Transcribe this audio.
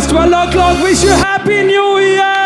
time 12 o'clock. Wish you Happy New Year!